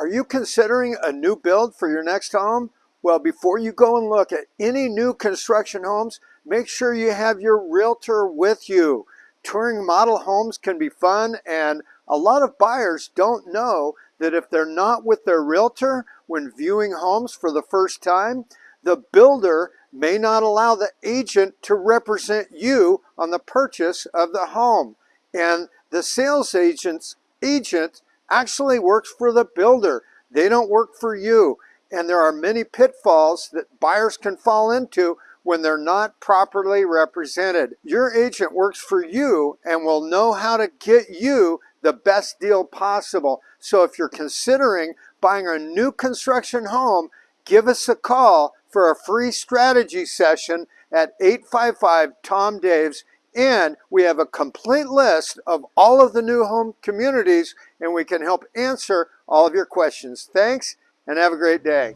Are you considering a new build for your next home? Well, before you go and look at any new construction homes, make sure you have your realtor with you. Touring model homes can be fun and a lot of buyers don't know that if they're not with their realtor when viewing homes for the first time, the builder may not allow the agent to represent you on the purchase of the home. And the sales agent's agent actually works for the builder. They don't work for you. And there are many pitfalls that buyers can fall into when they're not properly represented. Your agent works for you and will know how to get you the best deal possible. So if you're considering buying a new construction home, give us a call for a free strategy session at 855 Tom Daves and we have a complete list of all of the new home communities and we can help answer all of your questions. Thanks and have a great day.